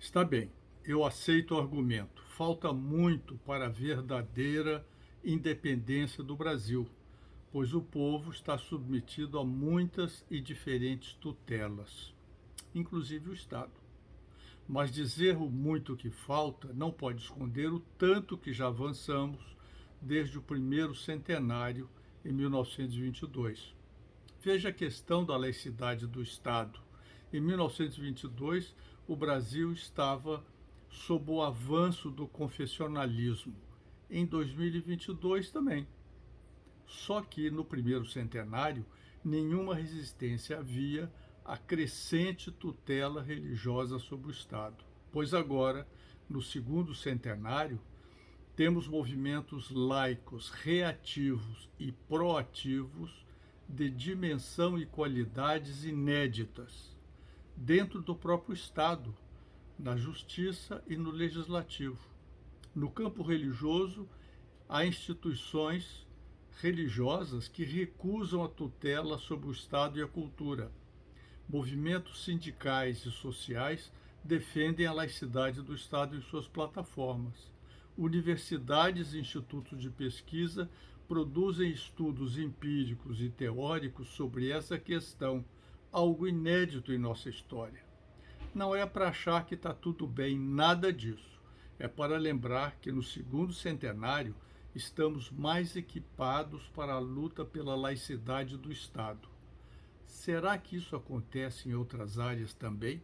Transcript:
Está bem, eu aceito o argumento. Falta muito para a verdadeira independência do Brasil, pois o povo está submetido a muitas e diferentes tutelas, inclusive o Estado. Mas dizer o muito que falta não pode esconder o tanto que já avançamos desde o primeiro centenário, em 1922. Veja a questão da laicidade do Estado. Em 1922, o Brasil estava sob o avanço do confessionalismo. Em 2022 também. Só que no primeiro centenário, nenhuma resistência havia à crescente tutela religiosa sobre o Estado. Pois agora, no segundo centenário, temos movimentos laicos reativos e proativos de dimensão e qualidades inéditas dentro do próprio Estado, na justiça e no legislativo. No campo religioso, há instituições religiosas que recusam a tutela sobre o Estado e a cultura. Movimentos sindicais e sociais defendem a laicidade do Estado em suas plataformas universidades e institutos de pesquisa produzem estudos empíricos e teóricos sobre essa questão, algo inédito em nossa história. Não é para achar que está tudo bem, nada disso. É para lembrar que no segundo centenário estamos mais equipados para a luta pela laicidade do Estado. Será que isso acontece em outras áreas também?